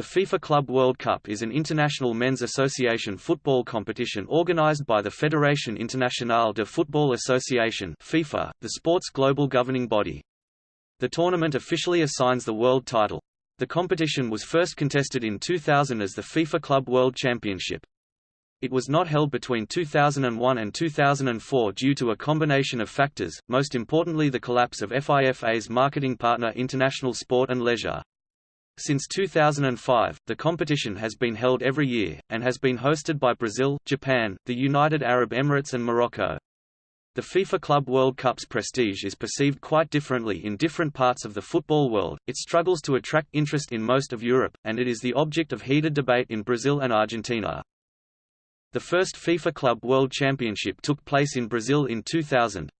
The FIFA Club World Cup is an international men's association football competition organized by the Fédération Internationale de Football Association FIFA, the sport's global governing body. The tournament officially assigns the world title. The competition was first contested in 2000 as the FIFA Club World Championship. It was not held between 2001 and 2004 due to a combination of factors, most importantly the collapse of FIFA's marketing partner International Sport and Leisure. Since 2005, the competition has been held every year, and has been hosted by Brazil, Japan, the United Arab Emirates and Morocco. The FIFA Club World Cup's prestige is perceived quite differently in different parts of the football world, it struggles to attract interest in most of Europe, and it is the object of heated debate in Brazil and Argentina. The first FIFA Club World Championship took place in Brazil in 2000,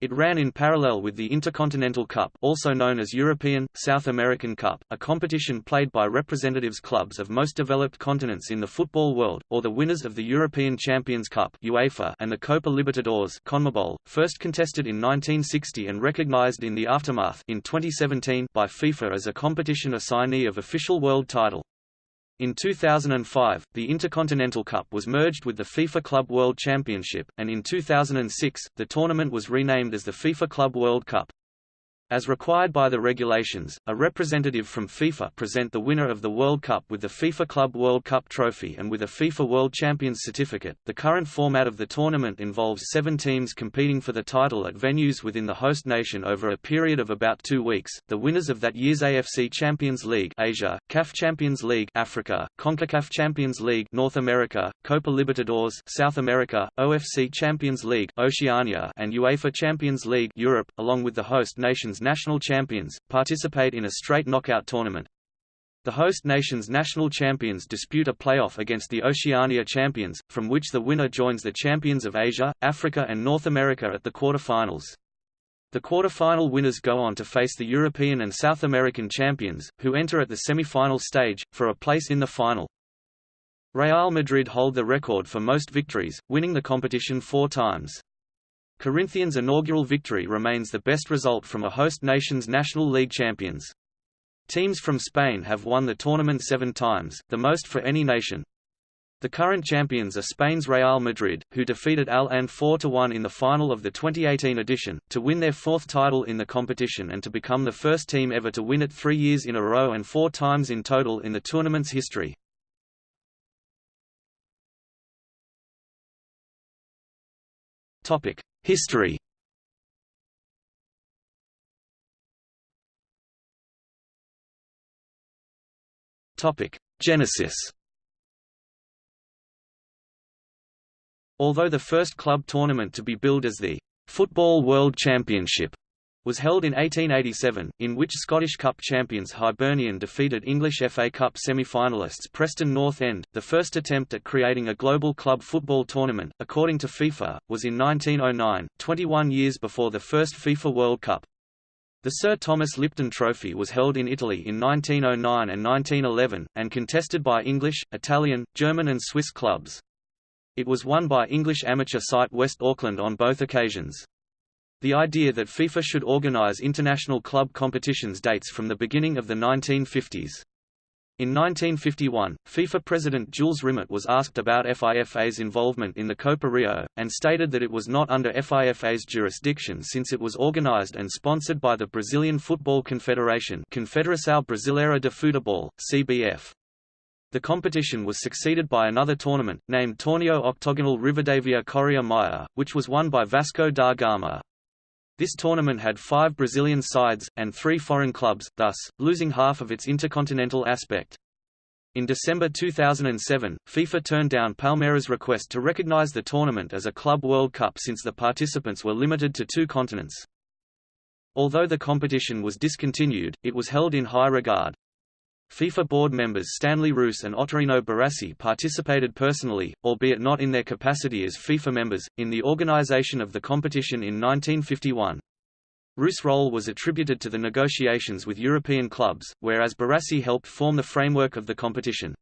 it ran in parallel with the Intercontinental Cup also known as European, South American Cup, a competition played by representatives clubs of most developed continents in the football world, or the winners of the European Champions Cup UEFA and the Copa Libertadores CONMEBOL, first contested in 1960 and recognized in the aftermath in 2017 by FIFA as a competition assignee of official world title. In 2005, the Intercontinental Cup was merged with the FIFA Club World Championship, and in 2006, the tournament was renamed as the FIFA Club World Cup. As required by the regulations, a representative from FIFA present the winner of the World Cup with the FIFA Club World Cup trophy and with a FIFA World Champions certificate. The current format of the tournament involves seven teams competing for the title at venues within the host nation over a period of about two weeks. The winners of that year's AFC Champions League Asia, CAF Champions League Africa, CONCACAF Champions League North America, Copa Libertadores South America, OFC Champions League Oceania, and UEFA Champions League Europe, along with the host nations nation's national champions, participate in a straight knockout tournament. The host nation's national champions dispute a playoff against the Oceania champions, from which the winner joins the champions of Asia, Africa and North America at the quarterfinals. The quarterfinal winners go on to face the European and South American champions, who enter at the semi-final stage, for a place in the final. Real Madrid hold the record for most victories, winning the competition four times. Corinthians' inaugural victory remains the best result from a host nation's National League champions. Teams from Spain have won the tournament seven times, the most for any nation. The current champions are Spain's Real Madrid, who defeated Al Ain 4–1 in the final of the 2018 edition, to win their fourth title in the competition and to become the first team ever to win it three years in a row and four times in total in the tournament's history. History Genesis. Although the first club tournament to be billed as the Football World Championship was held in 1887, in which Scottish Cup champions Hibernian defeated English FA Cup semi-finalists Preston North End. The first attempt at creating a global club football tournament, according to FIFA, was in 1909, 21 years before the first FIFA World Cup. The Sir Thomas Lipton Trophy was held in Italy in 1909 and 1911, and contested by English, Italian, German and Swiss clubs. It was won by English amateur side West Auckland on both occasions. The idea that FIFA should organize international club competitions dates from the beginning of the 1950s. In 1951, FIFA President Jules Rimet was asked about FIFA's involvement in the Copa Rio, and stated that it was not under FIFA's jurisdiction since it was organized and sponsored by the Brazilian Football Confederation Confederação Brasileira de Futebol, CBF. The competition was succeeded by another tournament, named Torneo Octogonal Rivadavia Correia Maia, which was won by Vasco da Gama. This tournament had five Brazilian sides, and three foreign clubs, thus, losing half of its intercontinental aspect. In December 2007, FIFA turned down Palmeiras' request to recognize the tournament as a Club World Cup since the participants were limited to two continents. Although the competition was discontinued, it was held in high regard. FIFA board members Stanley Rous and Ottorino Barassi participated personally, albeit not in their capacity as FIFA members, in the organization of the competition in 1951. Roos' role was attributed to the negotiations with European clubs, whereas Barassi helped form the framework of the competition.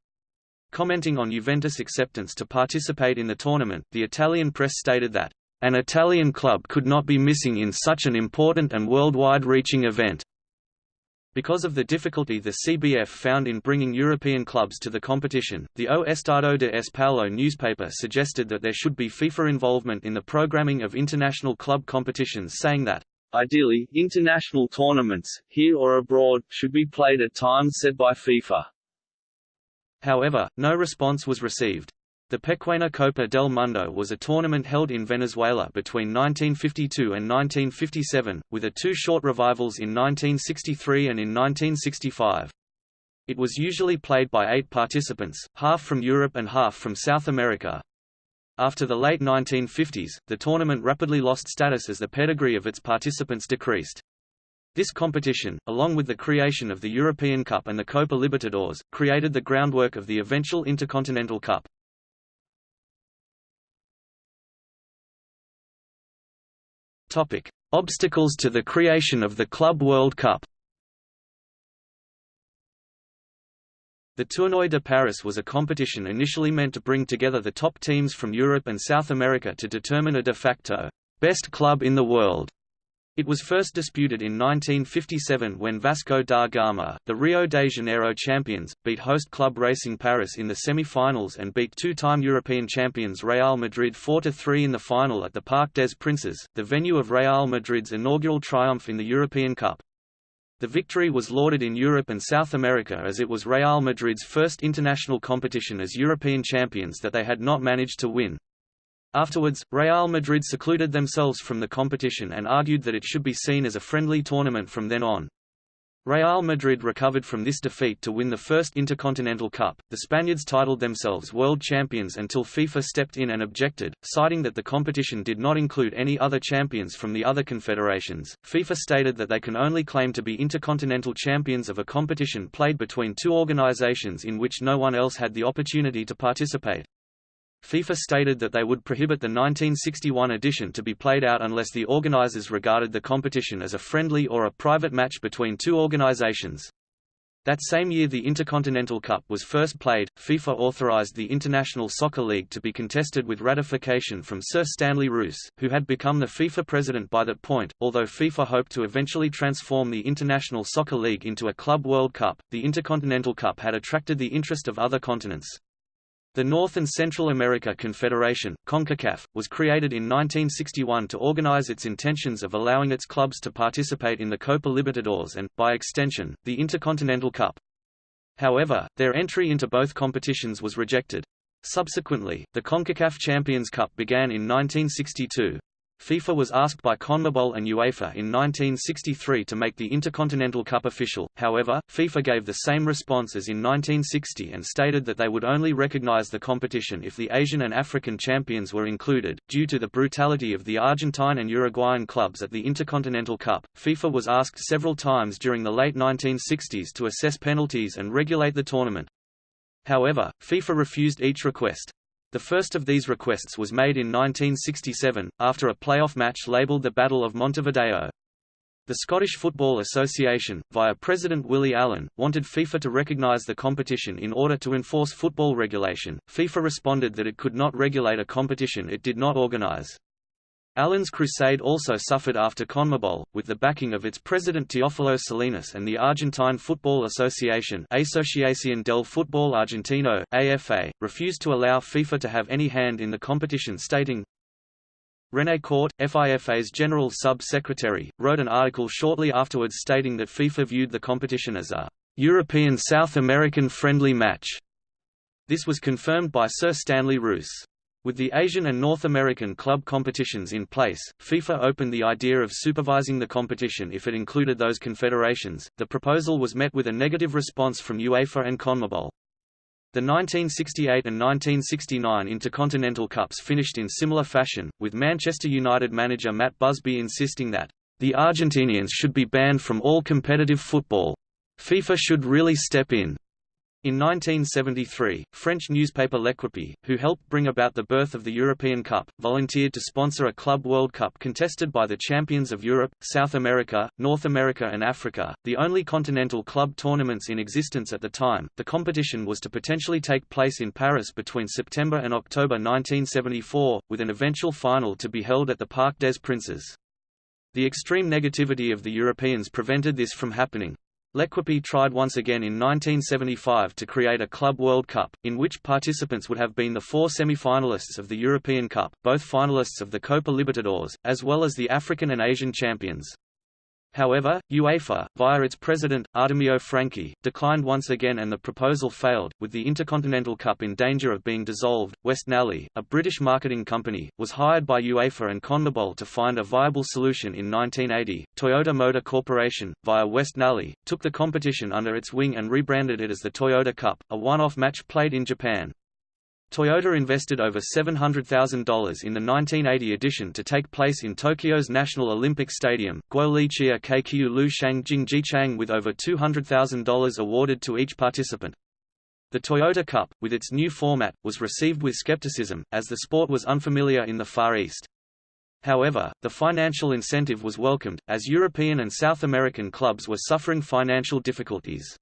Commenting on Juventus' acceptance to participate in the tournament, the Italian press stated that, "...an Italian club could not be missing in such an important and worldwide reaching event." Because of the difficulty the CBF found in bringing European clubs to the competition, the O Estado de S. Paulo newspaper suggested that there should be FIFA involvement in the programming of international club competitions saying that, Ideally, international tournaments, here or abroad, should be played at times set by FIFA. However, no response was received. The Pequeña Copa del Mundo was a tournament held in Venezuela between 1952 and 1957, with a two short revivals in 1963 and in 1965. It was usually played by eight participants, half from Europe and half from South America. After the late 1950s, the tournament rapidly lost status as the pedigree of its participants decreased. This competition, along with the creation of the European Cup and the Copa Libertadores, created the groundwork of the eventual Intercontinental Cup. Topic: Obstacles to the creation of the Club World Cup. The Tournoi de Paris was a competition initially meant to bring together the top teams from Europe and South America to determine a de facto best club in the world. It was first disputed in 1957 when Vasco da Gama, the Rio de Janeiro champions, beat host club Racing Paris in the semi-finals and beat two-time European champions Real Madrid 4–3 in the final at the Parc des Princes, the venue of Real Madrid's inaugural triumph in the European Cup. The victory was lauded in Europe and South America as it was Real Madrid's first international competition as European champions that they had not managed to win. Afterwards, Real Madrid secluded themselves from the competition and argued that it should be seen as a friendly tournament from then on. Real Madrid recovered from this defeat to win the first Intercontinental Cup. The Spaniards titled themselves world champions until FIFA stepped in and objected, citing that the competition did not include any other champions from the other confederations. FIFA stated that they can only claim to be intercontinental champions of a competition played between two organizations in which no one else had the opportunity to participate. FIFA stated that they would prohibit the 1961 edition to be played out unless the organizers regarded the competition as a friendly or a private match between two organizations. That same year the Intercontinental Cup was first played, FIFA authorized the International Soccer League to be contested with ratification from Sir Stanley Rous, who had become the FIFA president by that point. Although FIFA hoped to eventually transform the International Soccer League into a Club World Cup, the Intercontinental Cup had attracted the interest of other continents. The North and Central America Confederation, CONCACAF, was created in 1961 to organize its intentions of allowing its clubs to participate in the Copa Libertadores and, by extension, the Intercontinental Cup. However, their entry into both competitions was rejected. Subsequently, the CONCACAF Champions Cup began in 1962. FIFA was asked by CONMEBOL and UEFA in 1963 to make the Intercontinental Cup official, however, FIFA gave the same response as in 1960 and stated that they would only recognize the competition if the Asian and African champions were included. Due to the brutality of the Argentine and Uruguayan clubs at the Intercontinental Cup, FIFA was asked several times during the late 1960s to assess penalties and regulate the tournament. However, FIFA refused each request. The first of these requests was made in 1967, after a playoff match labelled the Battle of Montevideo. The Scottish Football Association, via President Willie Allan, wanted FIFA to recognise the competition in order to enforce football regulation. FIFA responded that it could not regulate a competition it did not organise. Allan's crusade also suffered after CONMEBOL, with the backing of its president Teófilo Salinas and the Argentine Football Association Asociación del Fútbol Argentino, AFA, refused to allow FIFA to have any hand in the competition stating, René Courte, FIFA's General Sub-Secretary, wrote an article shortly afterwards stating that FIFA viewed the competition as a European South American friendly match. This was confirmed by Sir Stanley Rous. With the Asian and North American club competitions in place, FIFA opened the idea of supervising the competition if it included those confederations. The proposal was met with a negative response from UEFA and CONMEBOL. The 1968 and 1969 Intercontinental Cups finished in similar fashion, with Manchester United manager Matt Busby insisting that, the Argentinians should be banned from all competitive football. FIFA should really step in. In 1973, French newspaper L'Equipe, who helped bring about the birth of the European Cup, volunteered to sponsor a Club World Cup contested by the champions of Europe, South America, North America, and Africa, the only continental club tournaments in existence at the time. The competition was to potentially take place in Paris between September and October 1974, with an eventual final to be held at the Parc des Princes. The extreme negativity of the Europeans prevented this from happening. L'Equipe tried once again in 1975 to create a Club World Cup, in which participants would have been the four semi-finalists of the European Cup, both finalists of the Copa Libertadores, as well as the African and Asian champions. However, UEFA, via its president, Artemio Franchi, declined once again and the proposal failed. With the Intercontinental Cup in danger of being dissolved, West Nally, a British marketing company, was hired by UEFA and CONMEBOL to find a viable solution in 1980. Toyota Motor Corporation, via West Nally, took the competition under its wing and rebranded it as the Toyota Cup, a one-off match played in Japan. Toyota invested over $700,000 in the 1980 edition to take place in Tokyo's National Olympic Stadium, Guolichia Keikyu Lu Shang Jingjichang with over $200,000 awarded to each participant. The Toyota Cup, with its new format, was received with skepticism, as the sport was unfamiliar in the Far East. However, the financial incentive was welcomed, as European and South American clubs were suffering financial difficulties.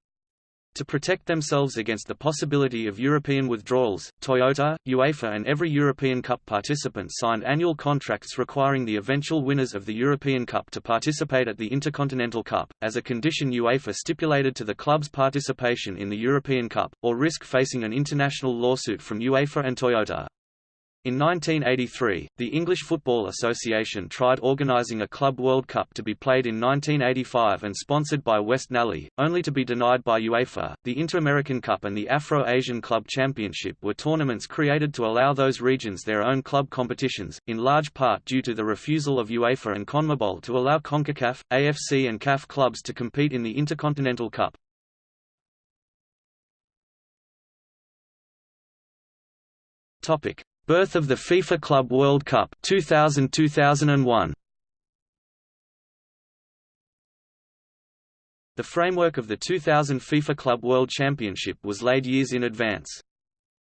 To protect themselves against the possibility of European withdrawals, Toyota, UEFA and every European Cup participant signed annual contracts requiring the eventual winners of the European Cup to participate at the Intercontinental Cup, as a condition UEFA stipulated to the club's participation in the European Cup, or risk facing an international lawsuit from UEFA and Toyota. In 1983, the English Football Association tried organising a Club World Cup to be played in 1985 and sponsored by West Nally, only to be denied by UEFA. The Inter-American Cup and the Afro-Asian Club Championship were tournaments created to allow those regions their own club competitions, in large part due to the refusal of UEFA and CONMEBOL to allow CONCACAF, AFC and CAF clubs to compete in the Intercontinental Cup. Topic: Birth of the FIFA Club World Cup 2000-2001 The framework of the 2000 FIFA Club World Championship was laid years in advance.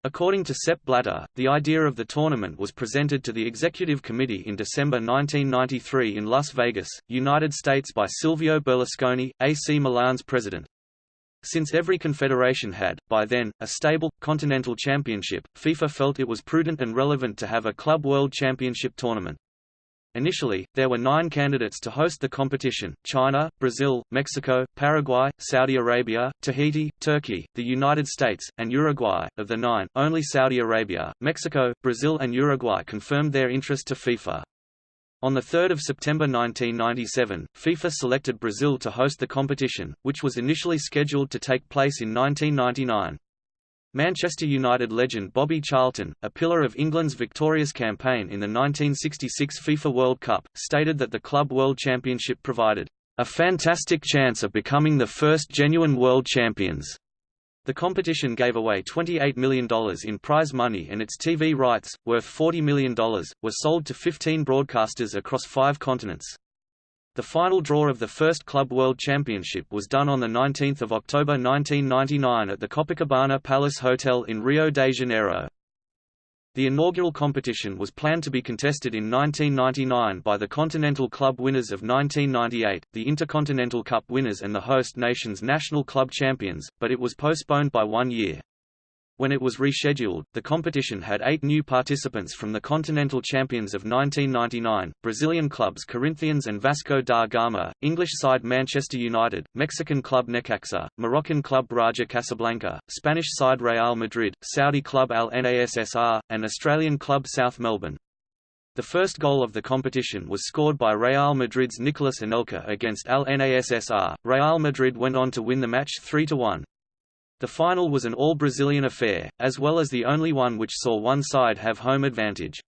According to Sepp Blatter, the idea of the tournament was presented to the Executive Committee in December 1993 in Las Vegas, United States by Silvio Berlusconi, AC Milan's president. Since every confederation had, by then, a stable, continental championship, FIFA felt it was prudent and relevant to have a Club World Championship tournament. Initially, there were nine candidates to host the competition, China, Brazil, Mexico, Paraguay, Saudi Arabia, Tahiti, Turkey, the United States, and Uruguay. Of the nine, only Saudi Arabia, Mexico, Brazil and Uruguay confirmed their interest to FIFA. On 3 September 1997, FIFA selected Brazil to host the competition, which was initially scheduled to take place in 1999. Manchester United legend Bobby Charlton, a pillar of England's victorious campaign in the 1966 FIFA World Cup, stated that the Club World Championship provided a fantastic chance of becoming the first genuine world champions. The competition gave away $28 million in prize money and its TV rights, worth $40 million, were sold to 15 broadcasters across five continents. The final draw of the first Club World Championship was done on 19 October 1999 at the Copacabana Palace Hotel in Rio de Janeiro. The inaugural competition was planned to be contested in 1999 by the Continental Club winners of 1998, the Intercontinental Cup winners and the host nation's national club champions, but it was postponed by one year. When it was rescheduled, the competition had eight new participants from the continental champions of 1999, Brazilian clubs Corinthians and Vasco da Gama, English side Manchester United, Mexican club Necaxa, Moroccan club Raja Casablanca, Spanish side Real Madrid, Saudi club Al Nassr, and Australian club South Melbourne. The first goal of the competition was scored by Real Madrid's Nicolas Anelka against Al Nassr. Real Madrid went on to win the match 3–1. The final was an all-Brazilian affair, as well as the only one which saw one side have home advantage.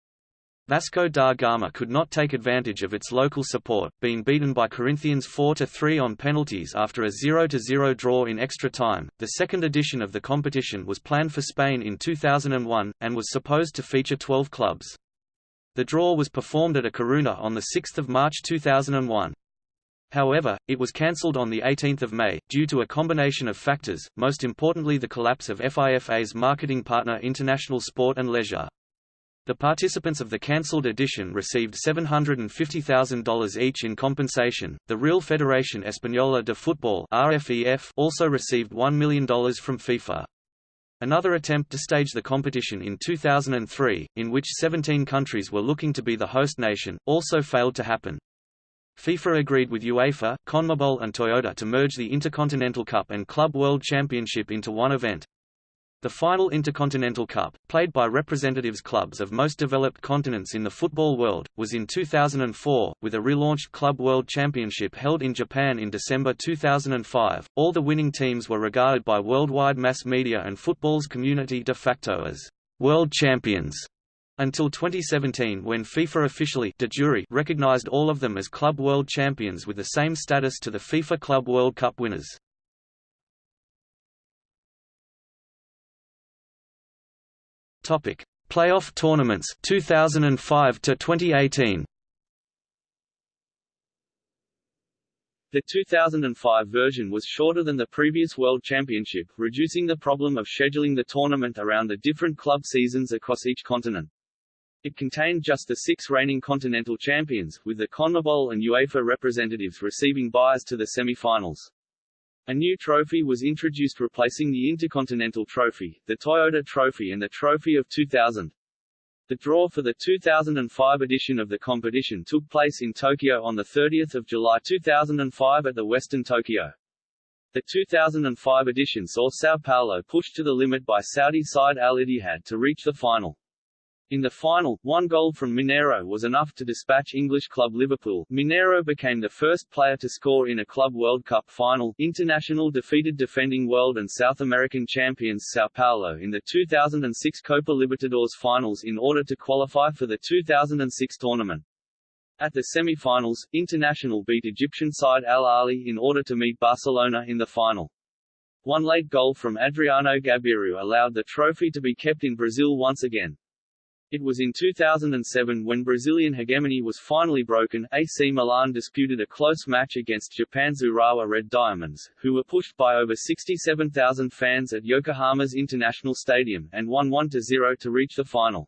Vasco da Gama could not take advantage of its local support, being beaten by Corinthians 4-3 on penalties after a 0-0 draw in extra time. The second edition of the competition was planned for Spain in 2001, and was supposed to feature 12 clubs. The draw was performed at a Coruna on 6 March 2001. However, it was cancelled on 18 May, due to a combination of factors, most importantly the collapse of FIFA's marketing partner International Sport and Leisure. The participants of the cancelled edition received $750,000 each in compensation. The Real Federación Española de Fútbol (RFEF) also received $1 million from FIFA. Another attempt to stage the competition in 2003, in which 17 countries were looking to be the host nation, also failed to happen. FIFA agreed with UEFA, CONMEBOL and Toyota to merge the Intercontinental Cup and Club World Championship into one event. The final Intercontinental Cup, played by representatives clubs of most developed continents in the football world, was in 2004, with a relaunched Club World Championship held in Japan in December 2005. All the winning teams were regarded by worldwide mass media and football's community de facto as world champions until 2017 when FIFA officially de jure recognized all of them as Club World Champions with the same status to the FIFA Club World Cup winners. Topic: Playoff tournaments 2005 to 2018. The 2005 version was shorter than the previous World Championship, reducing the problem of scheduling the tournament around the different club seasons across each continent. It contained just the six reigning continental champions, with the CONMEBOL and UEFA representatives receiving byes to the semi-finals. A new trophy was introduced replacing the Intercontinental Trophy, the Toyota Trophy and the Trophy of 2000. The draw for the 2005 edition of the competition took place in Tokyo on 30 July 2005 at the Westin Tokyo. The 2005 edition saw Sao Paulo pushed to the limit by Saudi side Al Ittihad to reach the final. In the final, one goal from Mineiro was enough to dispatch English club Liverpool. Mineiro became the first player to score in a Club World Cup final. Internacional defeated defending world and South American champions Sao Paulo in the 2006 Copa Libertadores finals in order to qualify for the 2006 tournament. At the semi-finals, Internacional beat Egyptian side Al Ahly in order to meet Barcelona in the final. One late goal from Adriano Gabiru allowed the trophy to be kept in Brazil once again. It was in 2007 when Brazilian hegemony was finally broken, AC Milan disputed a close match against Japan's Urawa Red Diamonds, who were pushed by over 67,000 fans at Yokohama's International Stadium, and won 1-0 to reach the final.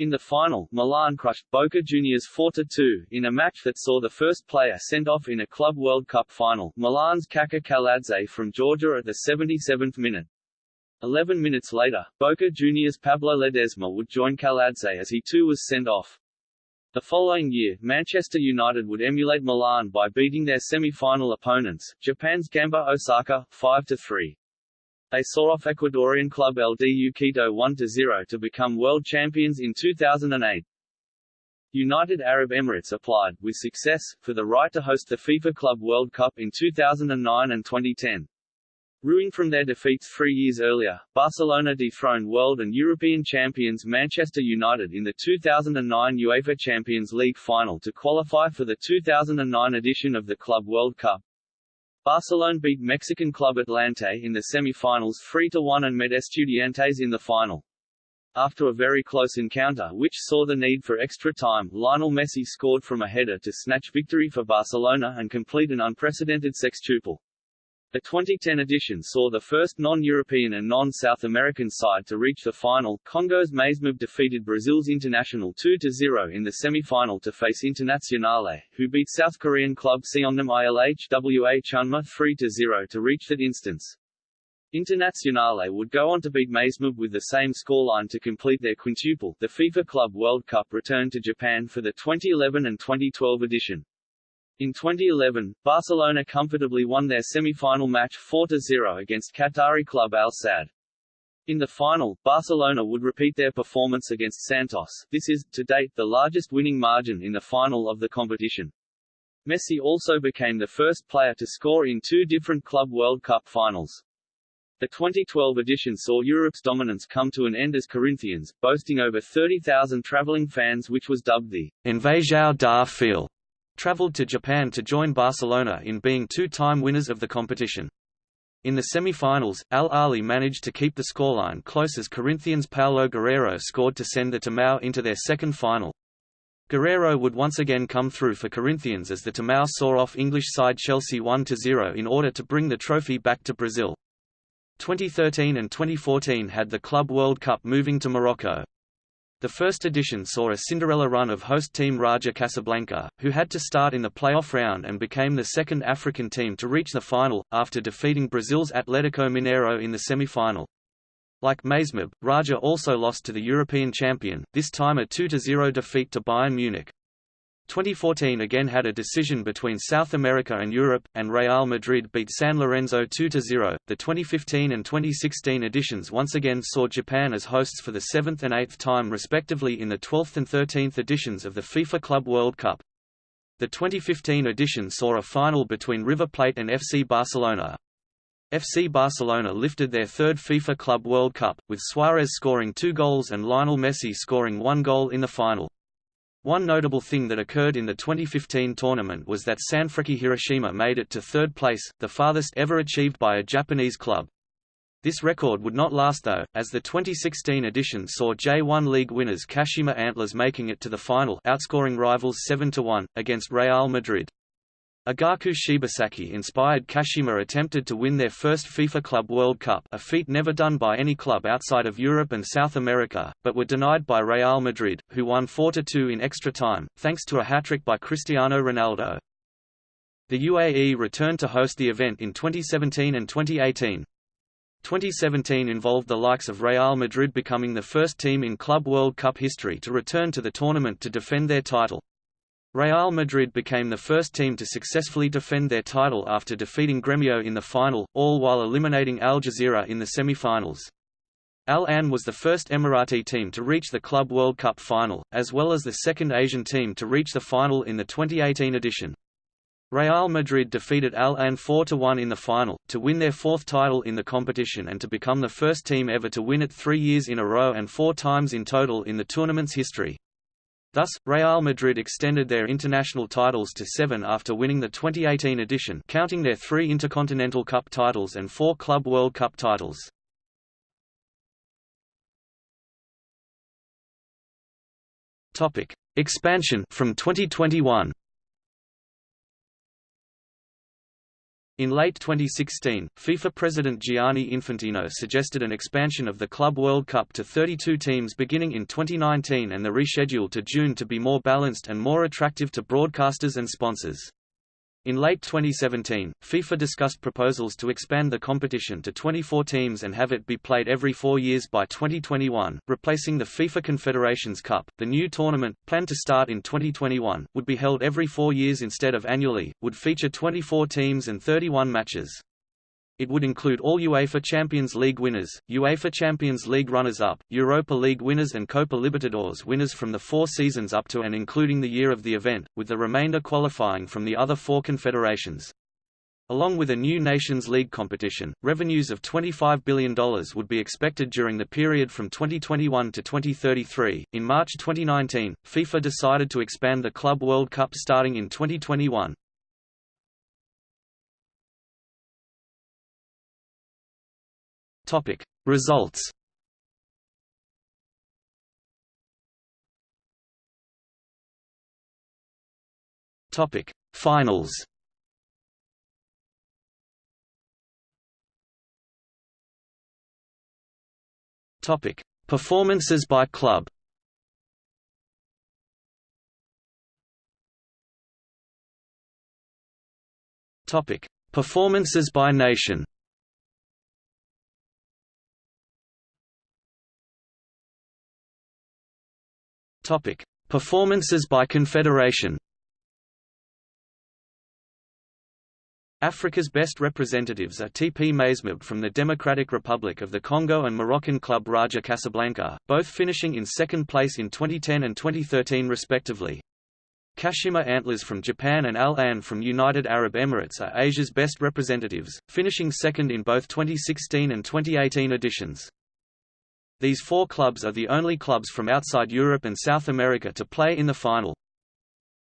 In the final, Milan crushed Boca Juniors 4-2, in a match that saw the first player sent off in a Club World Cup final, Milan's Kakha Kaladze from Georgia at the 77th minute. Eleven minutes later, Boca Juniors' Pablo Ledesma would join Kaladze as he too was sent off. The following year, Manchester United would emulate Milan by beating their semi-final opponents, Japan's Gamba Osaka, 5-3. They saw off Ecuadorian club LDU Quito 1-0 to become world champions in 2008. United Arab Emirates applied, with success, for the right to host the FIFA Club World Cup in 2009 and 2010. Ruing from their defeats three years earlier, Barcelona dethroned world and European champions Manchester United in the 2009 UEFA Champions League final to qualify for the 2009 edition of the Club World Cup. Barcelona beat Mexican club Atlante in the semi-finals 3-1 and met Estudiantes in the final. After a very close encounter which saw the need for extra time, Lionel Messi scored from a header to snatch victory for Barcelona and complete an unprecedented sextuple. The 2010 edition saw the first non-European and non-South American side to reach the final. Congo's Mazembe defeated Brazil's Internacional 2-0 in the semi-final to face Internazionale, who beat South Korean club Seongnam ILHWA Chunma 3-0 to reach that instance. Internazionale would go on to beat Mazembe with the same scoreline to complete their quintuple. The FIFA Club World Cup returned to Japan for the 2011 and 2012 edition. In 2011, Barcelona comfortably won their semi-final match 4-0 against Qatari club Al Sadd. In the final, Barcelona would repeat their performance against Santos. This is, to date, the largest winning margin in the final of the competition. Messi also became the first player to score in two different Club World Cup finals. The 2012 edition saw Europe's dominance come to an end as Corinthians, boasting over 30,000 traveling fans which was dubbed the Invasão da Fiel traveled to Japan to join Barcelona in being two-time winners of the competition. In the semi-finals, Al Ahly managed to keep the scoreline close as Corinthians' Paolo Guerrero scored to send the Timão into their second final. Guerrero would once again come through for Corinthians as the Timão saw off English side Chelsea 1-0 in order to bring the trophy back to Brazil. 2013 and 2014 had the Club World Cup moving to Morocco. The first edition saw a Cinderella run of host team Raja Casablanca, who had to start in the playoff round and became the second African team to reach the final, after defeating Brazil's Atletico Mineiro in the semi-final. Like Mazembe, Raja also lost to the European champion, this time a 2–0 defeat to Bayern Munich. 2014 again had a decision between South America and Europe, and Real Madrid beat San Lorenzo 2-0. The 2015 and 2016 editions once again saw Japan as hosts for the seventh and eighth time respectively in the 12th and 13th editions of the FIFA Club World Cup. The 2015 edition saw a final between River Plate and FC Barcelona. FC Barcelona lifted their third FIFA Club World Cup, with Suarez scoring two goals and Lionel Messi scoring one goal in the final. One notable thing that occurred in the 2015 tournament was that Sanfrecce Hiroshima made it to third place, the farthest ever achieved by a Japanese club. This record would not last though, as the 2016 edition saw J1 League winners Kashima Antlers making it to the final outscoring rivals 7–1, against Real Madrid. Agaku Shibasaki-inspired Kashima attempted to win their first FIFA Club World Cup a feat never done by any club outside of Europe and South America, but were denied by Real Madrid, who won 4–2 in extra time, thanks to a hat-trick by Cristiano Ronaldo. The UAE returned to host the event in 2017 and 2018. 2017 involved the likes of Real Madrid becoming the first team in Club World Cup history to return to the tournament to defend their title. Real Madrid became the first team to successfully defend their title after defeating Gremio in the final, all while eliminating Al Jazeera in the semi-finals. Al Ain was the first Emirati team to reach the Club World Cup final, as well as the second Asian team to reach the final in the 2018 edition. Real Madrid defeated Al Ain 4–1 in the final, to win their fourth title in the competition and to become the first team ever to win it three years in a row and four times in total in the tournament's history. Thus, Real Madrid extended their international titles to seven after winning the 2018 edition counting their three Intercontinental Cup titles and four Club World Cup titles. Expansion from 2021 In late 2016, FIFA President Gianni Infantino suggested an expansion of the Club World Cup to 32 teams beginning in 2019 and the reschedule to June to be more balanced and more attractive to broadcasters and sponsors. In late 2017, FIFA discussed proposals to expand the competition to 24 teams and have it be played every four years by 2021, replacing the FIFA Confederations Cup. The new tournament, planned to start in 2021, would be held every four years instead of annually, would feature 24 teams and 31 matches. It would include all UEFA Champions League winners, UEFA Champions League runners-up, Europa League winners and Copa Libertadores winners from the four seasons up to and including the year of the event, with the remainder qualifying from the other four confederations. Along with a new Nations League competition, revenues of $25 billion would be expected during the period from 2021 to 2033. In March 2019, FIFA decided to expand the Club World Cup starting in 2021. Topic. Results. Topic. Finals. Topic. Performances by club. Topic. Performances by nation Topic: Performances by confederation. Africa's best representatives are TP Mazembe from the Democratic Republic of the Congo and Moroccan club Raja Casablanca, both finishing in second place in 2010 and 2013 respectively. Kashima Antlers from Japan and Al Ain from United Arab Emirates are Asia's best representatives, finishing second in both 2016 and 2018 editions. These four clubs are the only clubs from outside Europe and South America to play in the final.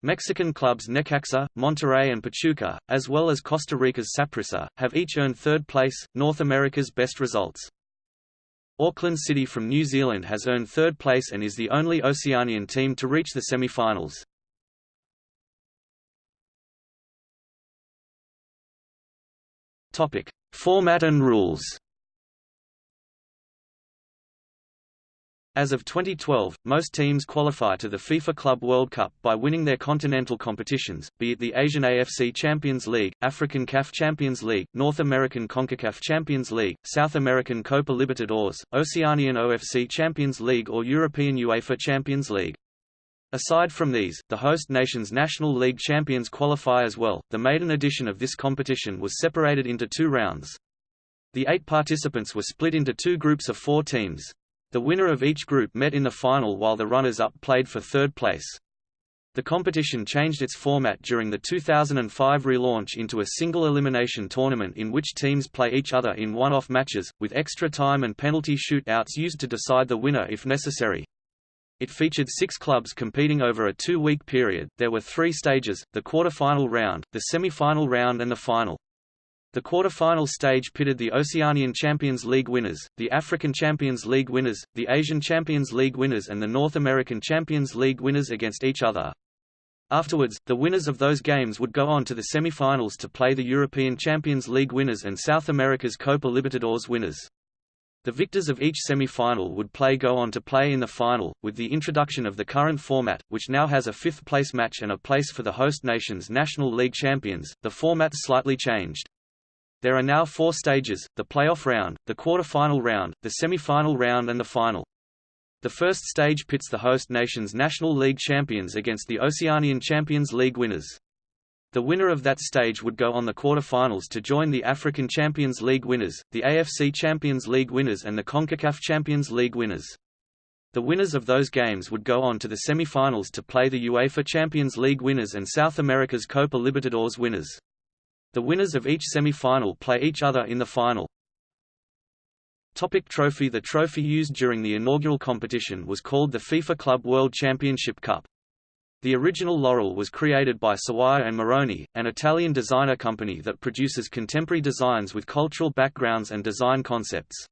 Mexican clubs Necaxa, Monterrey and Pachuca, as well as Costa Rica's Saprissa, have each earned third place, North America's best results. Auckland City from New Zealand has earned third place and is the only Oceanian team to reach the semi-finals. Format and rules As of 2012, most teams qualify to the FIFA Club World Cup by winning their continental competitions, be it the Asian AFC Champions League, African CAF Champions League, North American CONCACAF Champions League, South American Copa Libertadores, Oceanian OFC Champions League or European UEFA Champions League. Aside from these, the host nation's National League champions qualify as well. The maiden edition of this competition was separated into two rounds. The eight participants were split into two groups of four teams. The winner of each group met in the final while the runners-up played for third place. The competition changed its format during the 2005 relaunch into a single elimination tournament in which teams play each other in one-off matches, with extra time and penalty shootouts used to decide the winner if necessary. It featured six clubs competing over a two-week period. There were three stages, the quarter-final round, the semi-final round and the final. The quarter-final stage pitted the Oceanian Champions League winners, the African Champions League winners, the Asian Champions League winners and the North American Champions League winners against each other. Afterwards, the winners of those games would go on to the semi-finals to play the European Champions League winners and South America's Copa Libertadores winners. The victors of each semi-final would play go on to play in the final, with the introduction of the current format, which now has a fifth-place match and a place for the host nation's National League champions. The format slightly changed. There are now four stages, the playoff round, the quarter-final round, the semi-final round and the final. The first stage pits the host nation's National League champions against the Oceanian Champions League winners. The winner of that stage would go on the quarter-finals to join the African Champions League winners, the AFC Champions League winners and the CONCACAF Champions League winners. The winners of those games would go on to the semi-finals to play the UEFA Champions League winners and South America's Copa Libertadores winners. The winners of each semi-final play each other in the final. Topic trophy The trophy used during the inaugural competition was called the FIFA Club World Championship Cup. The original Laurel was created by Sawaya and Moroni, an Italian designer company that produces contemporary designs with cultural backgrounds and design concepts.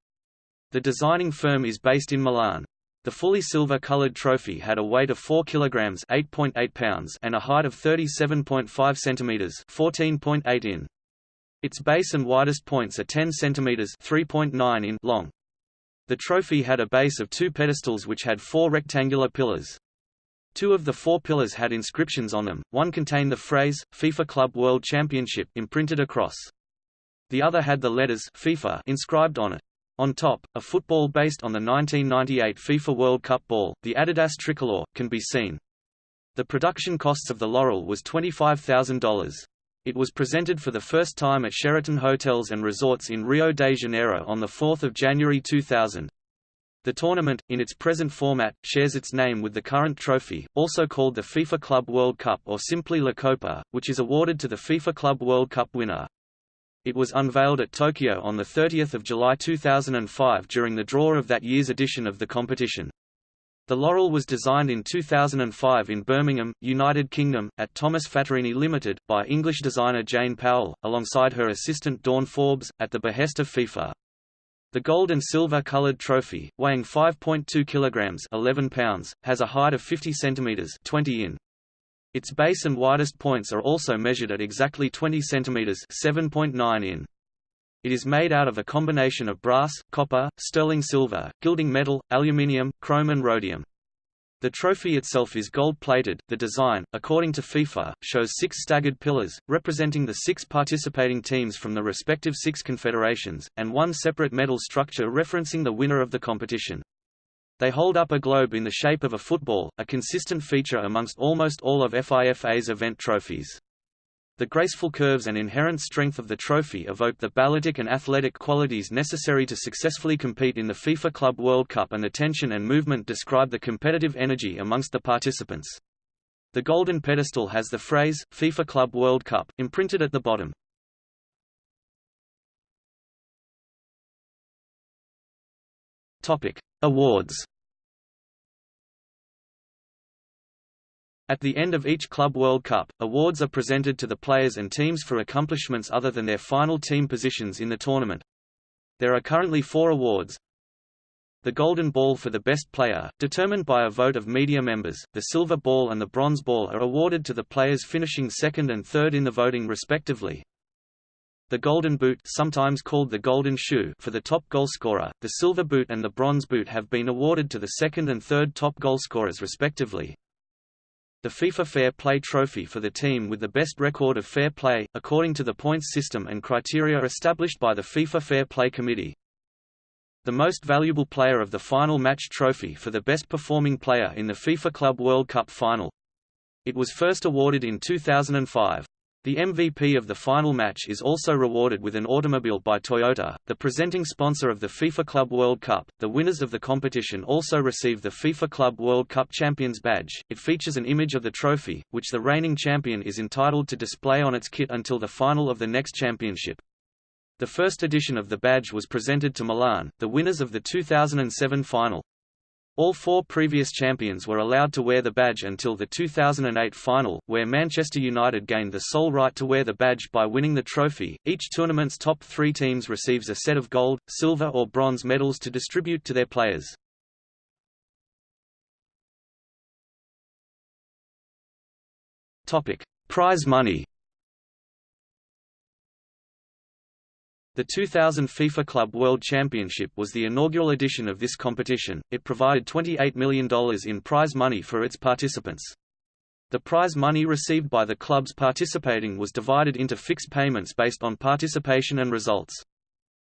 The designing firm is based in Milan. The fully silver-colored trophy had a weight of 4 kilograms (8.8 pounds) and a height of 37.5 centimeters (14.8 in). Its base and widest points are 10 centimeters (3.9 in) long. The trophy had a base of two pedestals which had four rectangular pillars. Two of the four pillars had inscriptions on them, one contained the phrase, FIFA Club World Championship imprinted across. The other had the letters FIFA inscribed on it. On top, a football based on the 1998 FIFA World Cup ball, the Adidas tricolor, can be seen. The production costs of the Laurel was $25,000. It was presented for the first time at Sheraton Hotels and Resorts in Rio de Janeiro on 4 January 2000. The tournament, in its present format, shares its name with the current trophy, also called the FIFA Club World Cup or simply La Copa, which is awarded to the FIFA Club World Cup winner. It was unveiled at Tokyo on 30 July 2005 during the draw of that year's edition of the competition. The Laurel was designed in 2005 in Birmingham, United Kingdom, at Thomas Fattorini Limited, by English designer Jane Powell, alongside her assistant Dawn Forbes, at the behest of FIFA. The gold and silver colored trophy, weighing 5.2 kilograms (11 pounds), has a height of 50 centimeters (20 in). Its base and widest points are also measured at exactly 20 centimeters (7.9 in). It is made out of a combination of brass, copper, sterling silver, gilding metal, aluminium, chrome and rhodium. The trophy itself is gold-plated. The design, according to FIFA, shows six staggered pillars, representing the six participating teams from the respective six confederations, and one separate medal structure referencing the winner of the competition. They hold up a globe in the shape of a football, a consistent feature amongst almost all of FIFA's event trophies. The graceful curves and inherent strength of the trophy evoke the balletic and athletic qualities necessary to successfully compete in the FIFA Club World Cup and the tension and movement describe the competitive energy amongst the participants. The golden pedestal has the phrase, FIFA Club World Cup, imprinted at the bottom. Awards At the end of each Club World Cup, awards are presented to the players and teams for accomplishments other than their final team positions in the tournament. There are currently four awards. The Golden Ball for the best player, determined by a vote of media members, the Silver Ball and the Bronze Ball are awarded to the players finishing second and third in the voting respectively. The Golden Boot sometimes called the Golden Shoe for the top goalscorer, the Silver Boot and the Bronze Boot have been awarded to the second and third top goalscorers respectively. The FIFA Fair Play Trophy for the team with the best record of fair play, according to the points system and criteria established by the FIFA Fair Play Committee. the most valuable player of the final match trophy for the best performing player in the FIFA Club World Cup final. It was first awarded in 2005. The MVP of the final match is also rewarded with an automobile by Toyota, the presenting sponsor of the FIFA Club World Cup. The winners of the competition also receive the FIFA Club World Cup Champions badge. It features an image of the trophy, which the reigning champion is entitled to display on its kit until the final of the next championship. The first edition of the badge was presented to Milan, the winners of the 2007 final. All four previous champions were allowed to wear the badge until the 2008 final, where Manchester United gained the sole right to wear the badge by winning the trophy. Each tournament's top three teams receives a set of gold, silver or bronze medals to distribute to their players. Topic: Prize money. The 2000 FIFA Club World Championship was the inaugural edition of this competition. It provided $28 million in prize money for its participants. The prize money received by the clubs participating was divided into fixed payments based on participation and results.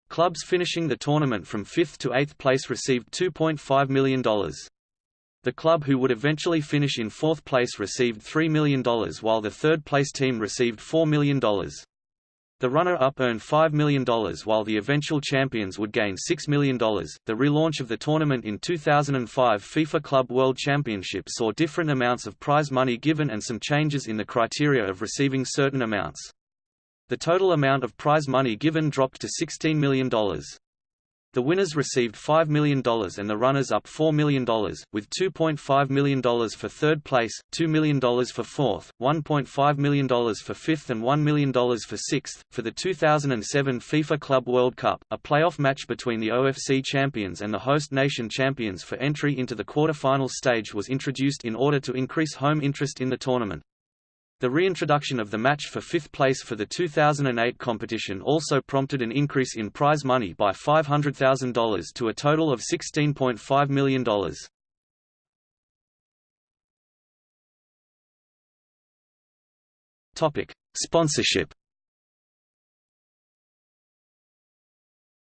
Clubs finishing the tournament from 5th to 8th place received $2.5 million. The club who would eventually finish in fourth place received $3 million while the third place team received $4 million. The runner-up earned $5 million while the eventual champions would gain $6 million. The relaunch of the tournament in 2005 FIFA Club World Championship saw different amounts of prize money given and some changes in the criteria of receiving certain amounts. The total amount of prize money given dropped to $16 million. The winners received $5 million and the runners-up $4 million, with $2.5 million for third place, $2 million for fourth, $1.5 million for fifth and $1 million for sixth. For the 2007 FIFA Club World Cup, a playoff match between the OFC champions and the host nation champions for entry into the quarter-final stage was introduced in order to increase home interest in the tournament. The reintroduction of the match for fifth place for the 2008 competition also prompted an increase in prize money by $500,000 to a total of $16.5 million. Topic: Sponsorship.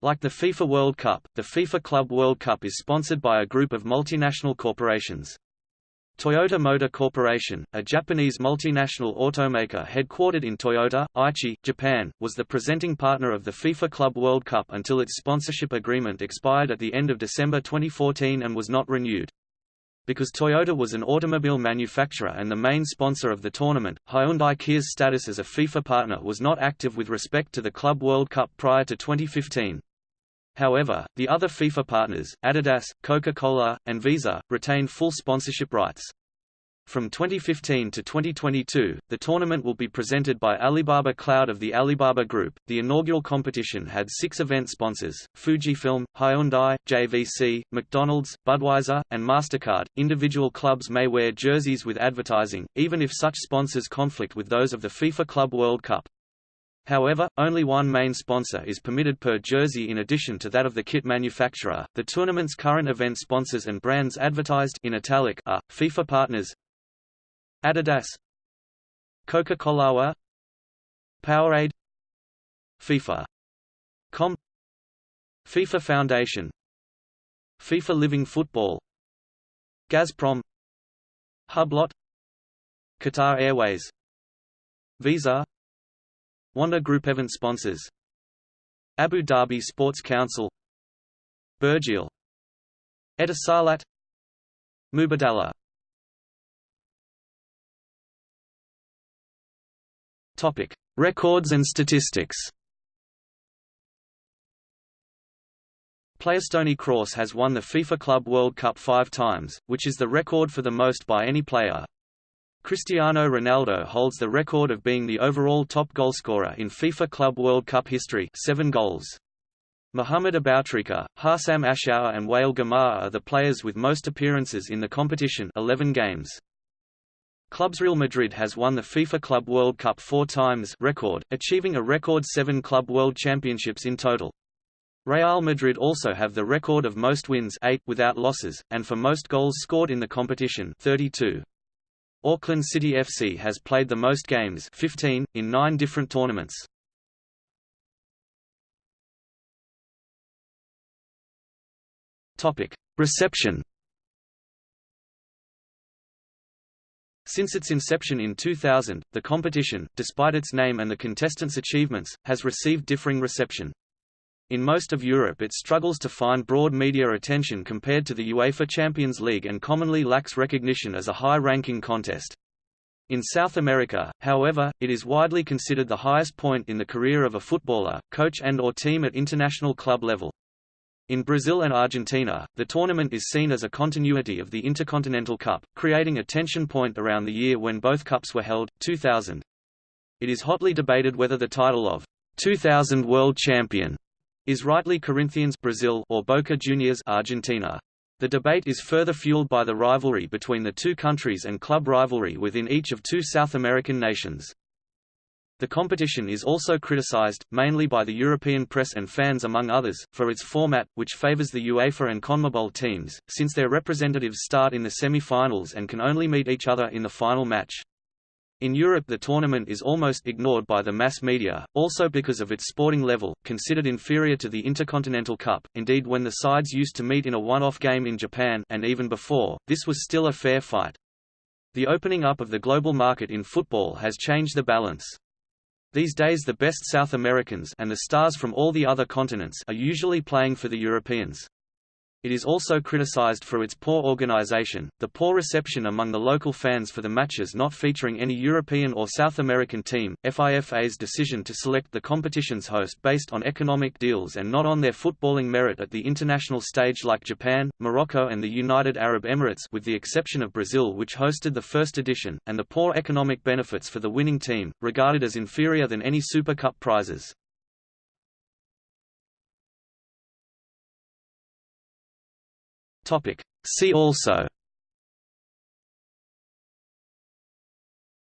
Like the FIFA World Cup, the FIFA Club World Cup is sponsored by a group of multinational corporations. Toyota Motor Corporation, a Japanese multinational automaker headquartered in Toyota, Aichi, Japan, was the presenting partner of the FIFA Club World Cup until its sponsorship agreement expired at the end of December 2014 and was not renewed. Because Toyota was an automobile manufacturer and the main sponsor of the tournament, Hyundai Kia's status as a FIFA partner was not active with respect to the Club World Cup prior to 2015. However, the other FIFA partners, Adidas, Coca-Cola, and Visa, retain full sponsorship rights. From 2015 to 2022, the tournament will be presented by Alibaba Cloud of the Alibaba Group. The inaugural competition had six event sponsors Fujifilm, Hyundai, JVC, McDonald's, Budweiser, and MasterCard. Individual clubs may wear jerseys with advertising, even if such sponsors conflict with those of the FIFA Club World Cup. However, only one main sponsor is permitted per jersey in addition to that of the kit manufacturer. The tournament's current event sponsors and brands advertised in italic are FIFA partners: Adidas, Coca-Cola, Powerade, FIFA. Com FIFA Foundation FIFA Living Football Gazprom Hublot Qatar Airways Visa Wanda Group event sponsors. Abu Dhabi Sports Council. Burjeel Etisalat Mubadala. Topic: Records and statistics. Player Toni Kroos has won the FIFA Club World Cup five times, which is the record for the most by any player. Cristiano Ronaldo holds the record of being the overall top goalscorer in FIFA Club World Cup history seven goals. Mohamed Aboutrika, Hossam Ashour and Wael Gomaa are the players with most appearances in the competition 11 games. Clubs Real Madrid has won the FIFA Club World Cup four times record, achieving a record seven Club World Championships in total. Real Madrid also have the record of most wins eight without losses, and for most goals scored in the competition 32. Auckland City FC has played the most games 15, in nine different tournaments. Reception. Since its inception in 2000, the competition, despite its name and the contestants' achievements, has received differing reception. In most of Europe it struggles to find broad media attention compared to the UEFA Champions League and commonly lacks recognition as a high-ranking contest. In South America, however, it is widely considered the highest point in the career of a footballer, coach and or team at international club level. In Brazil and Argentina, the tournament is seen as a continuity of the Intercontinental Cup, creating a tension point around the year when both cups were held, 2000. It is hotly debated whether the title of 2000 World Champion is rightly Corinthians Brazil or Boca Juniors Argentina. The debate is further fueled by the rivalry between the two countries and club rivalry within each of two South American nations. The competition is also criticized, mainly by the European press and fans among others, for its format, which favors the UEFA and CONMEBOL teams, since their representatives start in the semi-finals and can only meet each other in the final match. In Europe the tournament is almost ignored by the mass media, also because of its sporting level, considered inferior to the Intercontinental Cup, indeed when the sides used to meet in a one-off game in Japan and even before, this was still a fair fight. The opening up of the global market in football has changed the balance. These days the best South Americans and the stars from all the other continents are usually playing for the Europeans. It is also criticized for its poor organization, the poor reception among the local fans for the matches not featuring any European or South American team, FIFA's decision to select the competition's host based on economic deals and not on their footballing merit at the international stage like Japan, Morocco and the United Arab Emirates with the exception of Brazil which hosted the first edition, and the poor economic benefits for the winning team, regarded as inferior than any Super Cup prizes. Topic. See also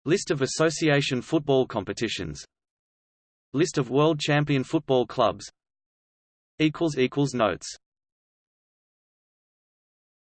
List of association football competitions List of world champion football clubs Notes